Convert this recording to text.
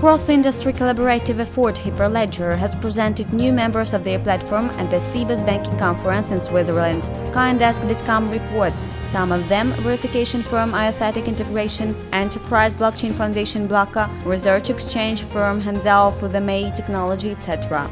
Cross-industry collaborative effort Hyperledger has presented new members of their platform at the Sibos Banking Conference in Switzerland. CoinDesk.com reports, some of them verification firm Iathetic Integration, Enterprise Blockchain Foundation Blocko, Research Exchange firm Hangzhou Fuzamei Technology, etc.